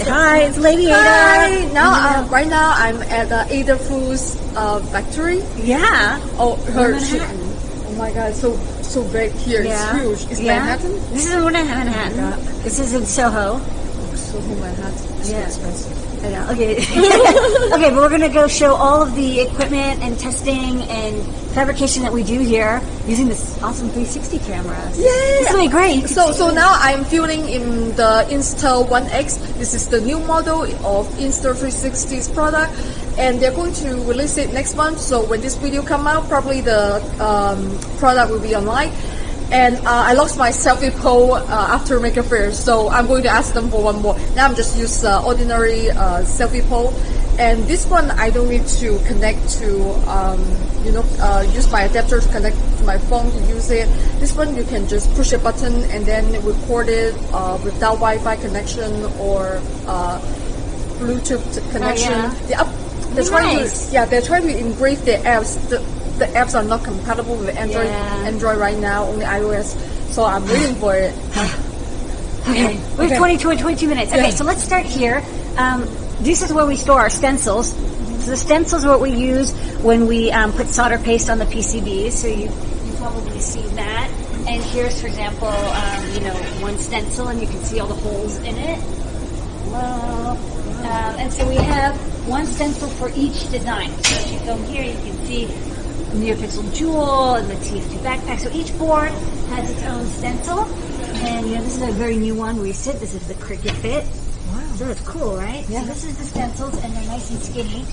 Hi, it's Lady Ada. Hi. Now, uh, right now, I'm at the Adafruit uh, factory. Yeah. Oh, her. Manhattan. oh my God, so so big here. Yeah. It's huge. It's yeah. Manhattan. This is in Manhattan. This is in Soho. So Manhattan. It's so Yeah. expensive. I know. Okay. okay, but we're gonna go show all of the equipment and testing and fabrication that we do here using this awesome 360 camera. Yay! It's really great. You can So, so now I'm filming in the Insta 1X. This is the new model of Insta360's product, and they're going to release it next month. So when this video come out, probably the um, product will be online. And uh, I lost my selfie pole uh, after Maker Faire, so I'm going to ask them for one more. Now I'm just use uh, ordinary uh, selfie pole, and this one I don't need to connect to, um, you know, uh, use my adapter to connect to my phone to use it. This one you can just push a button and then record it uh, without Wi-Fi connection or uh, Bluetooth connection. yeah. They're, up, they're Very trying to, yeah, they're trying to engrave the apps. The, the apps are not compatible with Android. Yeah. Android right now, only iOS. So I'm waiting for it. Okay, we have Okay. 20 22 minutes. Okay, Yeah. so let's start here. Um, this is where we store our stencils. So the stencils are what we use when we um, put solder paste on the PCBs. So you you probably seen that. And here's, for example, um, you know, one stencil, and you can see all the holes in it. Hello. Um, and so we have one stencil for each design. So if you go here, you can see NeoPixel Jewel and the TF2 backpack. So each board has its own stencil. And you know, this is a very new one where we sit. This is the Crickit Fit. Wow. So it's cool, right? Yeah. So this is the stencils and they're nice and skinny.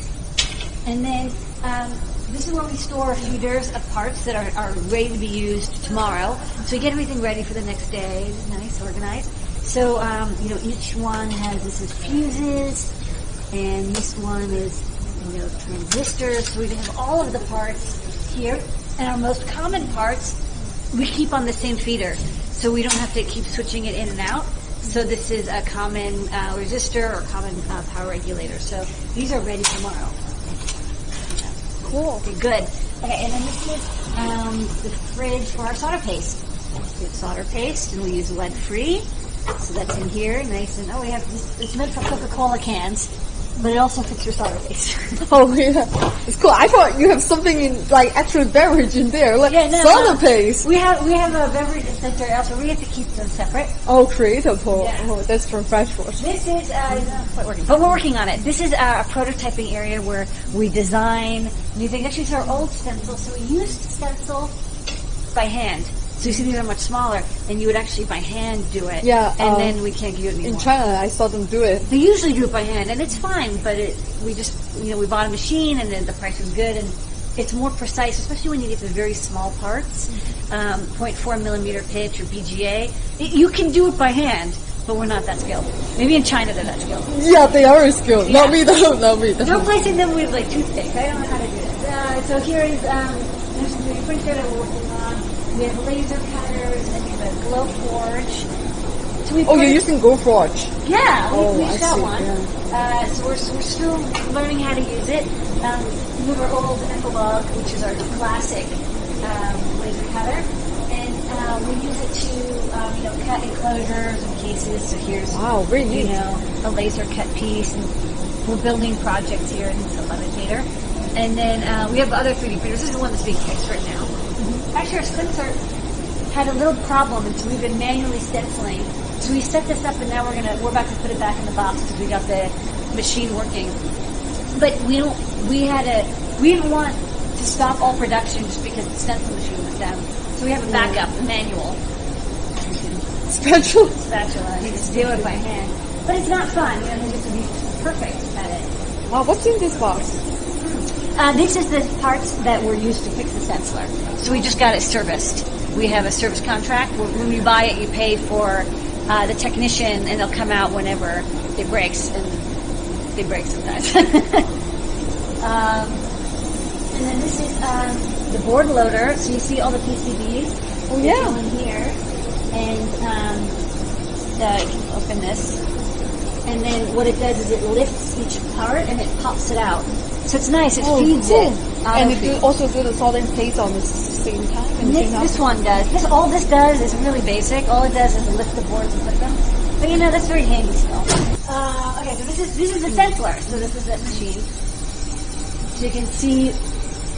And then um, this is where we store feeders of parts that are, are ready to be used tomorrow. So we get everything ready for the next day. It's nice, organized. So um, you know, each one has this is fuses, and this one is you know transistors. So we have all of the parts here, and our most common parts we keep on the same feeder, so we don't have to keep switching it in and out. So this is a common uh, resistor or common uh, power regulator. So these are ready tomorrow. Cool. Okay, good. Okay, and then this is um, the fridge for our solder paste. We have solder paste, and we use lead free. So that's in here, nice and oh, we have this. It's meant for Coca-Cola cans, but it also fits your solder paste. Oh yeah, it's cool. I thought you have something in like actual beverage in there, like Yeah, no, soda no. paste. we have we have a beverage dispenser also. We have to keep them separate. Oh, creative. Oh, Yeah. oh that's from Freshwater. This is uh, quite working, but we're working on it. This is uh, a prototyping area where we design new things. Actually, it's our old stencil, so we used stencil by hand. So you see, these are much smaller, and you would actually by hand do it. Yeah, and um, then we can't do it anymore. In China, I saw them do it. They usually do it by hand, and it's fine. But it, we just, you know, we bought a machine, and then the price was good, and it's more precise, especially when you get to very small parts, um, 0.4 millimeter pitch or BGA. It, you can do it by hand, but we're not that skilled. Maybe in China they're that skilled. Yeah, they are skilled. Yeah. Not me though. Not me. Though. replacing them with like toothpicks. I don't know how to do this. Uh, so here is um, there's the printer that we're working on. We have laser cutters and we have a Glowforge. So Oh, you're using Glowforge. Yeah, we, Oh, I got see, one. yeah. Uh, so we're, we're still learning how to use it. Um, we have our old Epilog, which is our classic um, laser cutter, and uh, we use it to um, you know cut enclosures and cases. So here's Wow, very you know a laser cut piece, and we're building projects here in the later. And then uh, we have other 3D printers. This is the one that's being fixed right now. Actually, our stenciler had a little problem, and so we've been manually stenciling. So we set this up, and now we're gonna we're about to put it back in the box because we got the machine working. But we don't. We had a. We didn't want to stop all production just because the stencil machine was down. So we have a backup, a manual Special. spatula. You just do it by hand, but it's not fun. You know, you have to be perfect at it. Wow, what's in this box? Uh, this is the parts that were used to fix the stenciler. So we just got it serviced. We have a service contract. When when you buy it, you pay for uh, the technician, and they'll come out whenever it breaks, and they break sometimes. um, and then this is um, the board loader. So you see all the PCBs. Oh, yeah. in here, and um, the, you can open this. And then what it does is it lifts each part and it pops it out. So it's nice. It feeds it. Oh, Uh, And it do, also do the soldering paste on the same time. This, this one does. This all this does is really basic. All it does is lift the boards and put them. But you know that's very handy still. Uh, okay, so this is this is the stenciler. So this is that machine. So you can see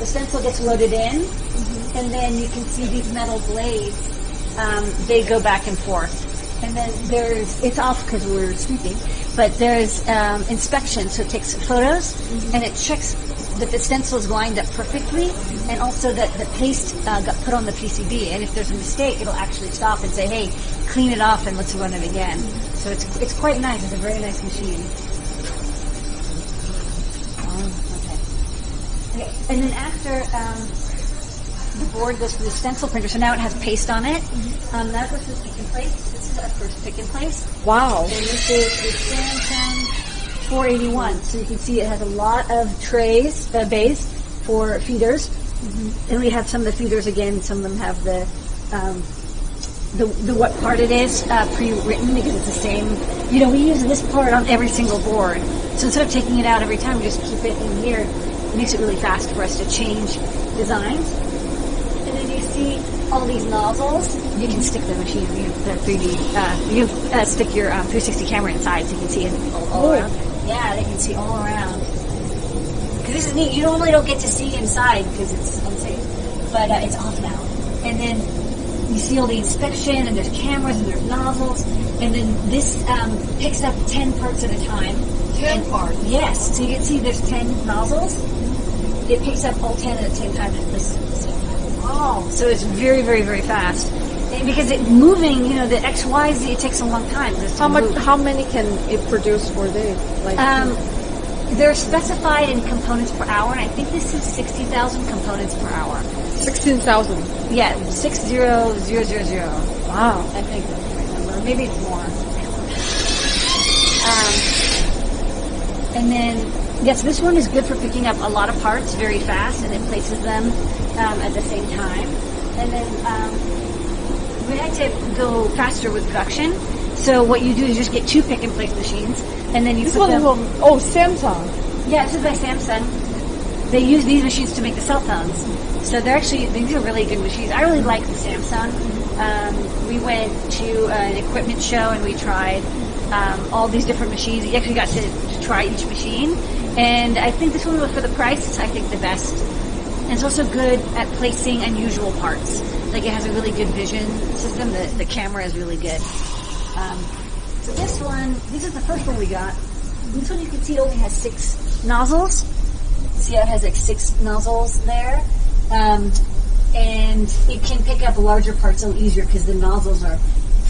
the stencil gets loaded in, and then you can see these metal blades. Um, they go back and forth, and then there's it's off because we're sleeping, but there's um, inspection. So it takes photos and it checks that the stencil is lined up perfectly, and also that the paste uh, got put on the PCB. And if there's a mistake, it'll actually stop and say, "Hey, clean it off and let's run it again." So it's it's quite nice. It's a very nice machine. Oh, okay. Okay, and then after um, the board goes through the stencil printer, so now it has paste on it. Um, that goes through and place. This is our first pick and place. Wow. And this is the Samsung 481. So you can see it has a lot of trays, uh, bays for feeders. And we have some of the feeders again. Some of them have the um, the, the what part it is uh, pre-written because it's the same. You know, we use this part on every single board. So instead of taking it out every time, we just keep it in here. It makes it really fast for us to change designs. And then you see all these nozzles. You can stick the machine, you the 3D, uh, you uh, stick your um, 360 camera inside so you can see it all, all around. Yeah, they can see all around. Because this is neat. You normally don't get to see inside because it's unsafe. But uh, it's off now. And then you see all the inspection and there's cameras and there's nozzles. And then this um, picks up 10 parts at a time. 10 parts? Yes. So you can see there's 10 nozzles. It picks up all 10 at the same time. This same time. Wow. So it's very, very, very fast. And because it moving, you know, the X, Y, Z, it takes a long time. How much? move. How many can it produce per day? Like Um, they're specified in components per hour, and I think this is 60,000 components per hour. sixteen thousand. Yeah, 60000. Wow. I think that's the right number. Maybe it's more. Um, and then, yes, this one is good for picking up a lot of parts very fast, and it places them um, at the same time. And then um, we had to go faster with production. So what you do is just get two pick and place machines, and then you This put one them. from oh Samsung. Yeah, this is by Samsung. They use these machines to make the cell phones. So they're actually, these are really good machines. I really like the Samsung. Um, we went to an equipment show and we tried um, all these different machines. We actually got to, to try each machine. And I think this one for the price, it's I think the best. And it's also good at placing unusual parts. Like it has a really good vision system. The, the camera is really good. Um, so this one, this is the first one we got. This one you can see only has six nozzles. See how it has like six nozzles there? Um, and it can pick up larger parts a little easier because the nozzles are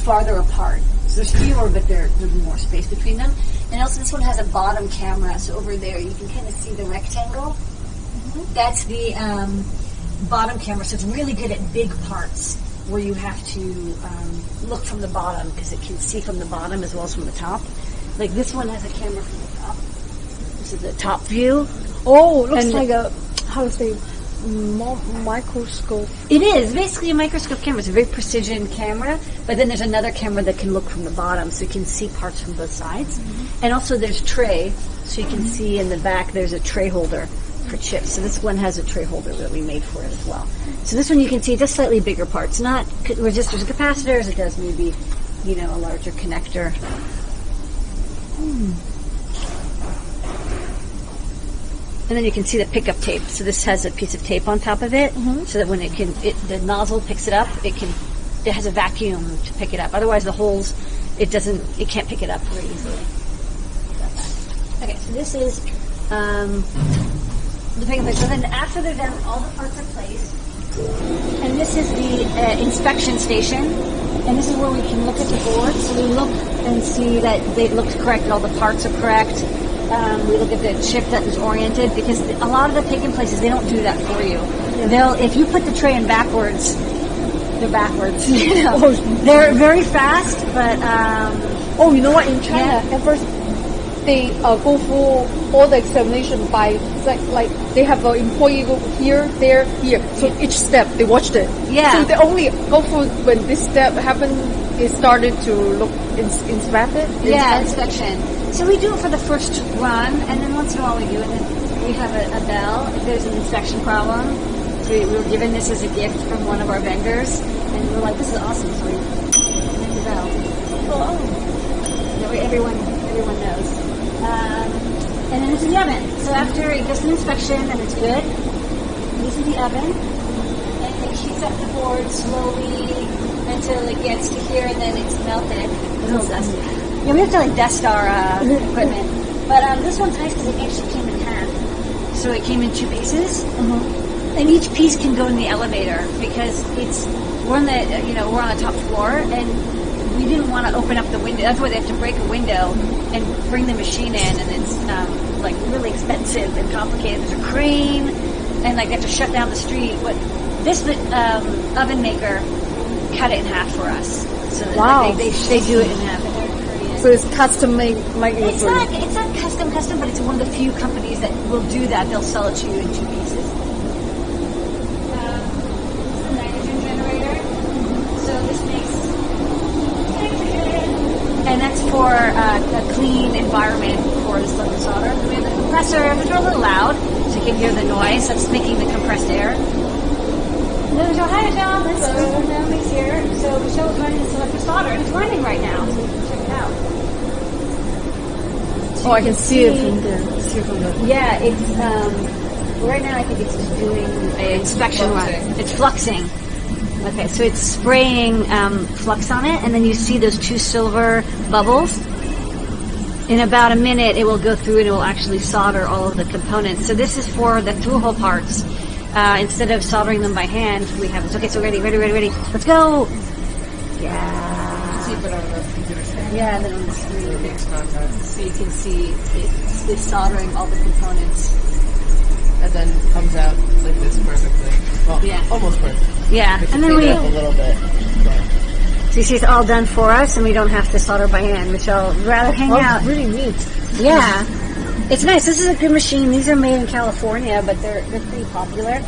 farther apart. So there's fewer, but there, there's more space between them. And also this one has a bottom camera, so over there you can kind of see the rectangle. That's the um, bottom camera, so it's really good at big parts where you have to um, look from the bottom because it can see from the bottom as well as from the top. Like this one has a camera from the top. This is the top view. Oh, looks And- like a how to say microscope. It is basically a microscope camera. It's a very precision camera, but then there's another camera that can look from the bottom, so you can see parts from both sides. And also there's tray, so you can see in the back there's a tray holder for chips. So this one has a tray holder that we made for it as well. So this one you can see just slightly bigger parts, not c- resistors and capacitors. It does maybe, you know, a larger connector. Hmm. And then you can see the pickup tape. So this has a piece of tape on top of it, mm-hmm. so that when it can, it, the nozzle picks it up. It can, it has a vacuum to pick it up. Otherwise, the holes, it doesn't, it can't pick it up very easily. Okay, so this is um, the picking place. So then after they're done, all the parts are placed. And this is the uh, inspection station. And this is where we can look at the board. So we look and see that they looked correct, all the parts are correct. Um, we look at the chip that is oriented because a lot of the picking places, they don't do that for you. They'll, if you put the tray in backwards, they're backwards. You know? They're very fast, but um, Oh, you know what? In China, Yeah. at first they uh, go through all the examination by like like they have an employee go here, there, here. So each step they watched it. Yeah. So they only go through when this step happened. They started to look ins- inspect it. Yeah, inspection. So we do it for the first run, and then once in a while we do it. And then we have a, a bell if there's an inspection problem. We, we were given this as a gift from one of our vendors, and we are like, "This is awesome!" So we ring the bell. Oh, that way everyone everyone knows. Um, and then this is the oven. So after it goes through inspection and it's good, this is the oven. And it heats up the board slowly until it gets to here and then it's melted. It's a little dusty. Yeah, we have to like dust our uh, equipment. But um, this one's nice because it actually came in half. So it came in two pieces. And each piece can go in the elevator because it's we're on the you know we're on the top floor and we didn't want to open up the window. That's why they have to break a window and bring the machine in, and it's um, like really expensive and complicated. There's a crane, and like they have to shut down the street. But this um, oven maker cut it in half for us. So that, Wow. like, they, they they do it in half. And they're Korean. So it's custom made, made It's not it's not custom custom, but it's one of the few companies that will do that. They'll sell it to you in two pieces. Um, this is a nitrogen generator. So this makes nitrogen, and that's for uh, a clean environment for the liquid solder. Then we have the compressor, which are a little loud, so you can hear the noise. That's making the compressed air. And then there's our hydrogen. That's so makes here. So Michelle's running this selective solder, and it's running right now. So you can check it out. Oh, I can see it from there. See it from there. Yeah, it's um, right now. I think it's just doing an inspection run. It's fluxing. Okay, so it's spraying um, flux on it, and then you see those two silver bubbles. In about a minute, it will go through and it will actually solder all of the components. So this is for the through-hole parts. Uh, instead of soldering them by hand, we have this. Okay, so ready, ready, ready, ready. Let's go. Yeah. Keep it on the computer screen. Yeah, then on the screen. So you can see it's, it's soldering all the components. And then comes out like this perfectly. Well, Yeah. almost perfect. Yeah, and then we. a little bit. But So see, it's all done for us, and we don't have to solder by hand, which I'll rather hang Oh, out. really neat. Yeah, it's nice. This is a good machine. These are made in California, but they're they're pretty popular.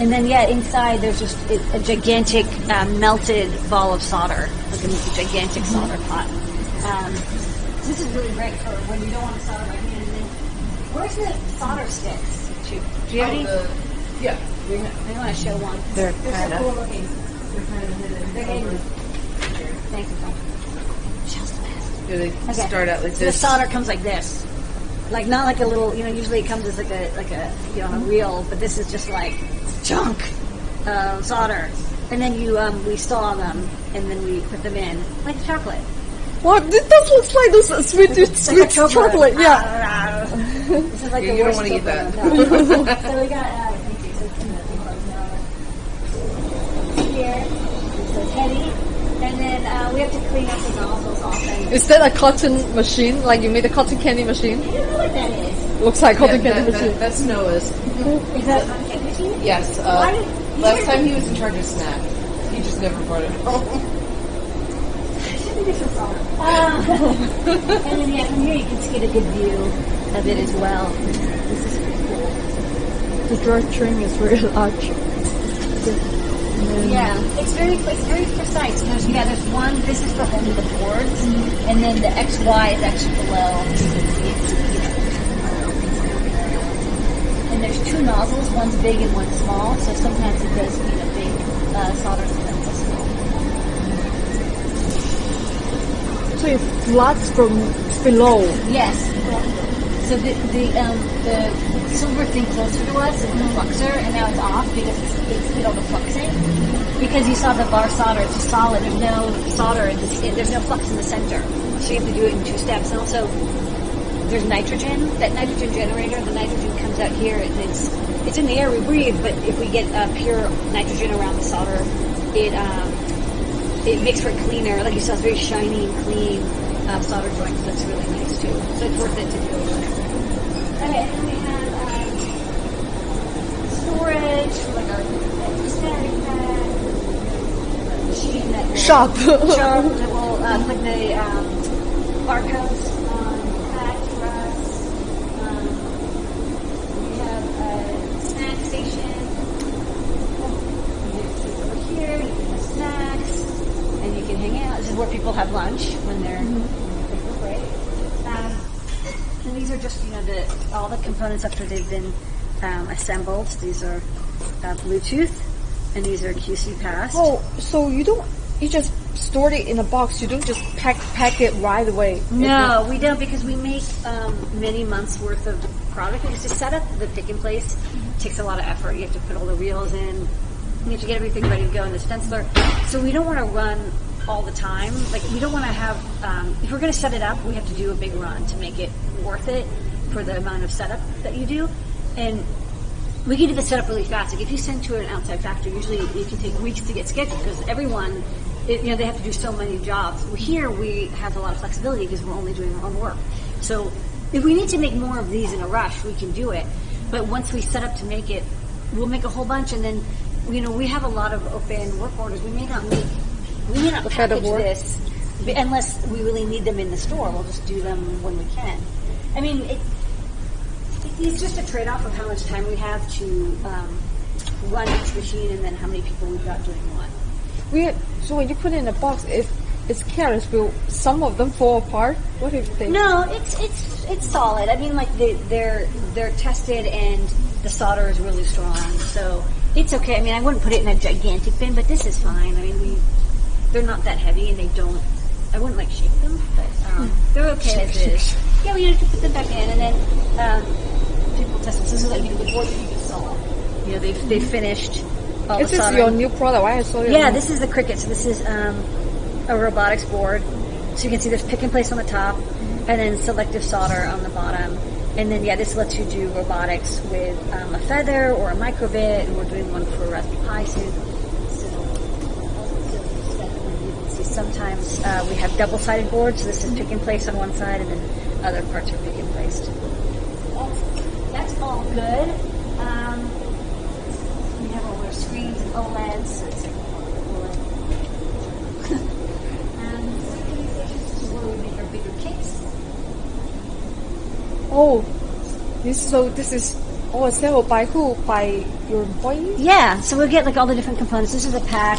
And then yeah, inside there's just a, a gigantic uh, melted ball of solder, like a gigantic solder pot. Um, this is really great for when you don't want to solder by hand. Where's the solder sticks? Do you have any? yeah, we I want to show one. They're They're kinda- cool looking. They're kind of hidden. They're hidden. over- Thank you. Tom. The they Okay. start out like So the this. solder comes like this, like not like a little. You know, usually it comes as like a like a you know a reel, but this is just like chunk uh, solder, and then you um, we saw them, and then we put them in like chocolate. What? This does looks like those uh, sweet, It's like sweet chocolate. chocolate. Yeah. this is like Yeah, the you don't worst wanna eat chocolate that. I've had. so we got uh, thank you. So it's in the big here. So it's heavy, and then uh, we have to clean up the nozzles often. Is that a cotton machine? Like you made a cotton candy machine? I don't know what that is. Looks like cotton that, candy that, machine. that's Noah's. Is that a cake machine? Yes. Uh, did- last time he was in charge of snack. He just never brought it home. Um, and then yeah, from here you can just get a good view of it as well. This is pretty cool. The dry trim is very large. Yeah, it's very it's very precise. There's yeah, there's one. This is for only the boards, and then the X Y is actually below. You can see it's, you know, and there's two nozzles. One's big and one's small. So sometimes it does need a big uh, solder, sometimes small. So it floods from below. Yes. So the the um, the silver thing closer to us is the fluxer, and now it's off because it's, it's did all the fluxing. Because you saw the bar solder, it's solid. There's no solder. In the, there's no flux in the center, so you have to do it in two steps. And also, there's nitrogen. That nitrogen generator, the nitrogen comes out here, and it's it's in the air we breathe. But if we get uh, pure nitrogen around the solder, it um, it makes for cleaner. Like you saw, it's very shiny and clean uh, solder joint. So it's really nice too. So it's worth it to do. Okay, we have um, storage for like our static pad, machine that will Sharp. sharp that will uh, put the um, barcodes on the pad for us. Um, we have a snack station. You can over here, you can have snacks, and you can hang out. This is where people have lunch when they're when they break. Um, and these are just, you know, the all the components after they've been um, assembled. These are uh, Bluetooth, and these are QC Pass. Oh, so you don't, you just stored it in a box. You don't just pack pack it right away. No, we don't because we make um, many months worth of product. Because to set up the pick and place takes a lot of effort. You have to put all the reels in. You have to get everything ready to go in the stenciler. So we don't want to run all the time. Like we don't want to have. Um, if we're going to set it up, we have to do a big run to make it worth it for the amount of setup that you do. And we can do the setup really fast. Like if you send to an outside factory, usually it can take weeks to get scheduled because everyone, it, you know, they have to do so many jobs. Here we have a lot of flexibility because we're only doing our own work. So if we need to make more of these in a rush, we can do it. But once we set up to make it, we'll make a whole bunch, and then you know we have a lot of open work orders. We may not make, we may not The package this unless we really need them in the store. We'll just do them when we can. I mean, it, it's just a trade-off of how much time we have to um, run each machine and then how many people we've got doing what. We, so when you put it in a box, if it's careless, will some of them fall apart? What do you think? No, it's it's it's solid. I mean, like they, they're they're tested and the solder is really strong, so it's okay. I mean, I wouldn't put it in a gigantic bin, but this is fine. I mean, we they're not that heavy and they don't. I wouldn't like shake them, but um, they're okay as is. Yeah, we have to put them back in, and then um, people test them. So this is like you know, the board you can saw. You know, they've they finished. All Is the this soldering. your new product? Why I saw it. Yeah, this is the Crickit. So this is um, a robotics board. So you can see there's pick and place on the top, and then selective solder on the bottom. And then yeah, this lets you do robotics with um, a feather or a microbit. And we're doing one for Raspberry Pi soon. So, so you can see sometimes uh, we have double-sided boards. So this is pick and place on one side, and then other parts are pick and placed. That's, that's all good. Um, we have all our screens and OLEDs. So it's OLED. and this is where we make our bigger cakes. Oh, this so this is all assembled by who? By your employees? Yeah, so we'll get like all the different components. This is a pack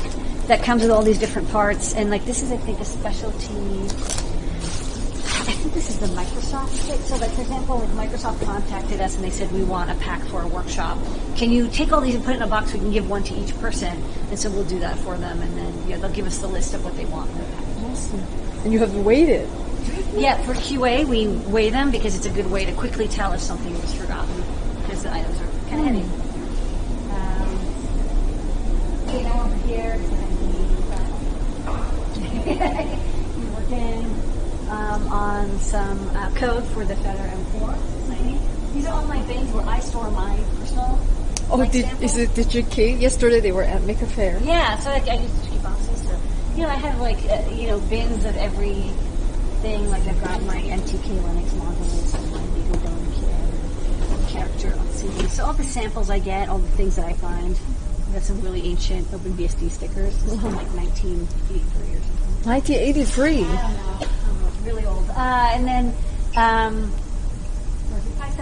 that comes with all these different parts, and like this is, I think, a specialty. I think this is the Microsoft kit. So, like for example, like Microsoft contacted us and they said we want a pack for a workshop. Can you take all these and put it in a box? We can give one to each person, and so we'll do that for them, and then yeah, they'll give us the list of what they want. in the package. Awesome. And you have waited. Yeah, for QA, we weigh them because it's a good way to quickly tell if something was forgotten because the items are kind of heavy. Um, okay, now over here, it's gonna be, uh, we're working um, on some uh, code for the Feather M4. Exciting. These are all my bins where I store my personal. Oh, like, did, samples. is it did you keep? Yesterday they were at Maker Fair. Yeah, so like I use three boxes. So you know, I have like uh, you know bins of every thing. Like I've got my MTK Linux modules and my Lego Dome kit, character on CD. So all the samples I get, all the things that I find. I have some really ancient OpenBSD stickers this is from like 1983 or something. 1983. I don't know. I'm really old. Uh, and then, um,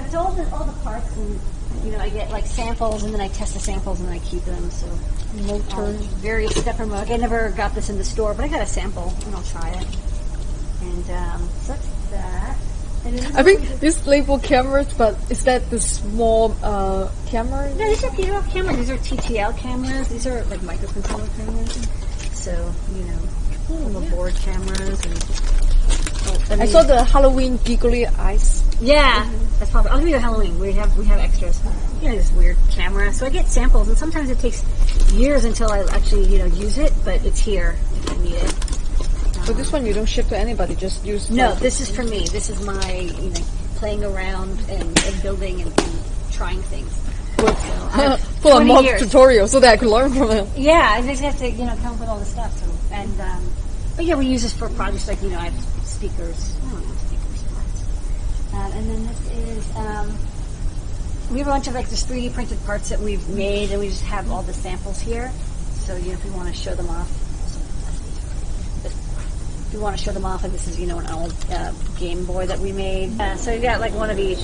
it's all the, all the parts and, you know, I get like samples and then I test the samples and I keep them. So, um, various stepper mode. I never got this in the store, but I got a sample and I'll try it. And, um, so that's that. I think this label cameras, but is that the small uh, camera? No, these are cameras. These are TTL cameras. These are like microcontroller cameras. So, you know, little board cameras and. oh, I mean- saw the Halloween giggly eyes. Yeah, that's probably. I'll give you a Halloween. We have we have extras. You know, this weird camera. So I get samples, and sometimes it takes years until I actually you know use it. But it's here if I need it. But this one you don't ship to anybody, just use. No, this is for me. This is my you know playing around and, and building and, and trying things. Full of 20 mock years. tutorials so that I could learn from it. Yeah, I just have to, you know, come up with all the stuff. So, and, um, but yeah, we use this for projects like, you know, I have speakers. I don't know, speakers. Um, and then this is, um, we have a bunch of like just 3D printed parts that we've made and we just have all the samples here. So, you know, if we want to show them off, if you want to show them off, and this is, you know, an old uh, Game Boy that we made. Uh, so you got like one of each.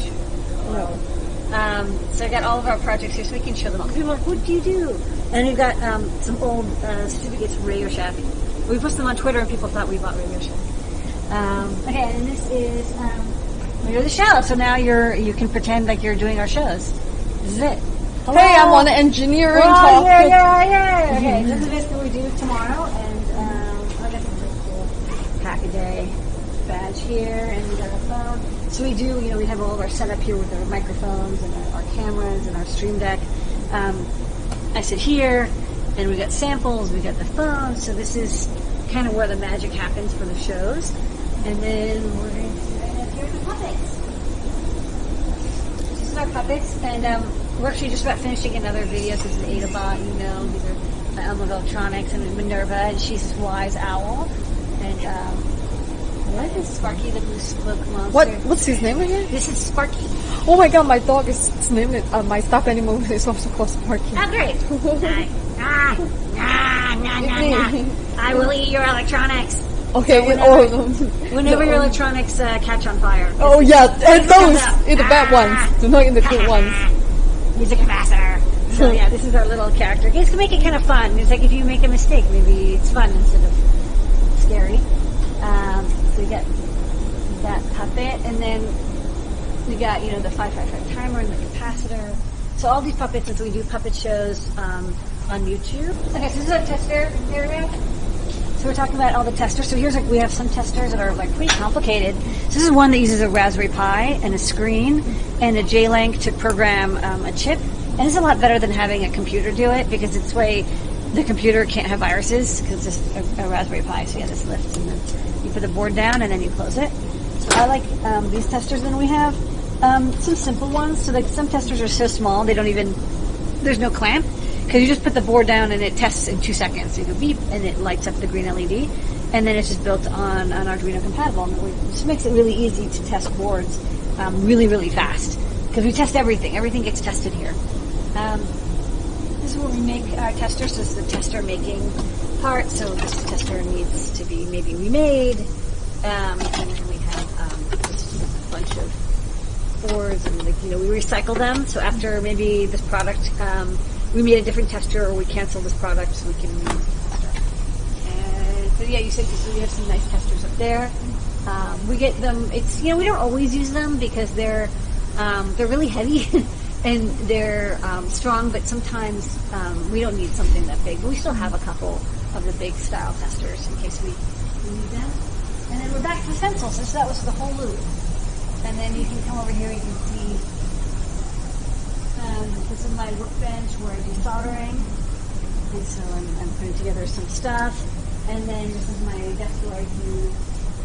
Um, so I got all of our projects here, so we can show them all. People are like, "What do you do?" And we've got um, some old uh, certificates from Radio Shack. We posted them on Twitter, and people thought we bought Radio Shack. Um, okay, and this is um, you're the show. So now you're you can pretend like you're doing our shows. This is it. Hello. Hey, I'm on the engineering Oh, talk. yeah, yeah, yeah. Okay, this is basically what we do tomorrow, and um, Hackaday, badge here, and we got our phone. So we do, you know, we have all of our setup here with our microphones and our, our cameras and our stream deck. Um, I sit here, and we got samples, we got the phone. So this is kind of where the magic happens for the shows. And then we're going to here the puppets. This is our puppets, and um, we're actually just about finishing another video. This is Adabot, you know, these are the Elm Electronics, and Minerva, and she's this wise owl. And um, what is Sparky the blue smoke monster? What what's his name again? This is Sparky. Oh my god, my dog is its name. is- Uh, my stuffed animal is also called Sparky. Oh, great. Ah, ah, nah, nah, nah, nah. I will eat your electronics Okay, So whenever- oh, whenever your electronics uh, catch on fire. oh yeah, and those in the bad ones, do not in the good ones. Music capacitor. So yeah, this is our little character. It's to make it kind of fun. It's like if you make a mistake, maybe it's fun instead of scary. We got that puppet, and then we got you know the five five five timer and the capacitor. So all these puppets, as we do puppet shows um, on YouTube. Okay, so this is a tester area. So we're talking about all the testers. So here's like we have some testers that are like pretty complicated. So this is one that uses a Raspberry Pi and a screen and a J-Link to program um, a chip. And it's a lot better than having a computer do it because it's way the computer can't have viruses because it's a, a Raspberry Pi. So yeah, this lifts and then put the board down and then you close it. So I like um, these testers. Then we have um, some simple ones. So like some testers are so small they don't even there's no clamp because you just put the board down and it tests in two seconds. You go beep and it lights up the green LED, and then it's just built on an Arduino compatible, and which makes it really easy to test boards um, really really fast because we test everything. Everything gets tested here. Um, this is where we make our tester. So this is the tester making part. So this tester needs to be maybe remade, um, and then we have um, just a bunch of boards and like you know we recycle them. So after maybe this product, um, we made a different tester or we cancel this product, so we can. And so yeah, you said so we have some nice testers up there. Um, we get them. It's you know we don't always use them because they're um, they're really heavy and they're um, strong, but sometimes um, we don't need something that big. But we still have a couple of the big style testers in case we, need them. And then we're back to the stencil. So that was the whole loop. And then you can come over here. You can see um, this is my workbench where I do soldering. And so I'm, I'm putting together some stuff. And then this is my desk where I do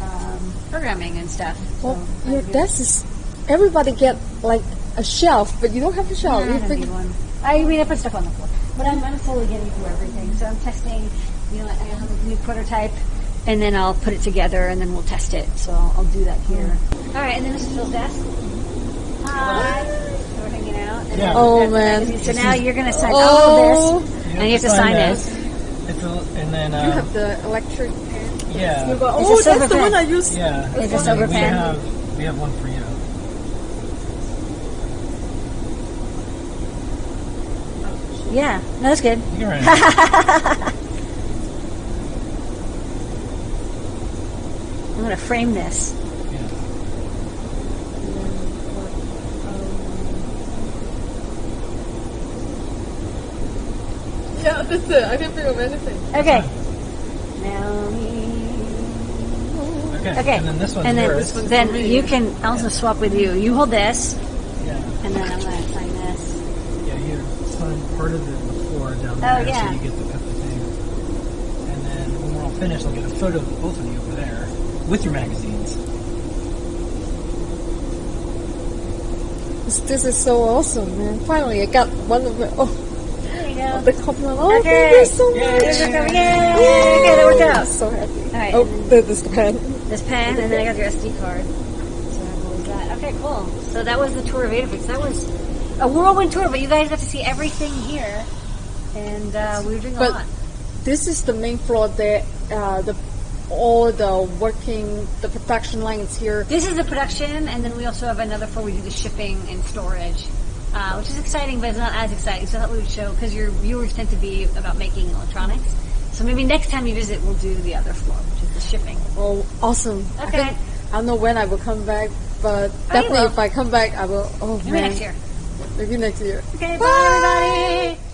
um, programming and stuff. So Well, your desk is everybody get like a shelf, but you don't have a shelf. No, I don't need one. I mean, I put stuff on the floor, but I'm, I'm slowly getting through everything. So I'm testing. You know, I have a new prototype, and then I'll put it together, and then we'll test it. So I'll, I'll do that here. All right, and then this is Phil's desk. Hi. So we're hanging out. and Yeah. Oh, we've got the man. magazine. So now you're gonna sign Oh. all of this, and you have to sign this. it. It's a, and then you uh, have the electric pen. yeah, go, It's a oh, silver that's the pen. one I use. yeah. It's a and silver we pen. have we have one for you. Yeah, no, that's good. You can write it. I'm gonna frame this. Yeah. Yeah, that's it. I can't think of anything. Okay. Now me. Okay. Okay. And then this one's and then, yours. then you can also swap with you. You hold this, Yeah. and then I'm gonna sign this. Yeah. Here. Sign part of it before down Oh, there, yeah. so you get the cut the thing. And then when we're all finished, I'll get a photo of both of you over there with your magazines. This, this is so awesome, man. Finally, I got one of the, oh, There you go. the compliment. Oh, Okay. thank you so Yay. much. Yay! Okay, that worked out. So happy. All right. Oh, that is the pen. This pen, and then I got your SD card. So I hold that. Okay, cool. So that was the tour of Adafix. That was a whirlwind tour, but you guys got to see everything here, and uh, we were doing a But- lot. This is the main floor there. Uh, the all the working, the production lines here. This is the production, and then we also have another floor we do the shipping and storage, uh, which is exciting, but it's not as exciting. So I thought we would show because your viewers tend to be about making electronics. So maybe next time you visit, we'll do the other floor, which is the shipping. Oh, awesome. I, Okay. think, I don't know when I will come back, but definitely will. if I come back, I will. Oh Maybe man, next year. maybe next year. Okay, bye everybody.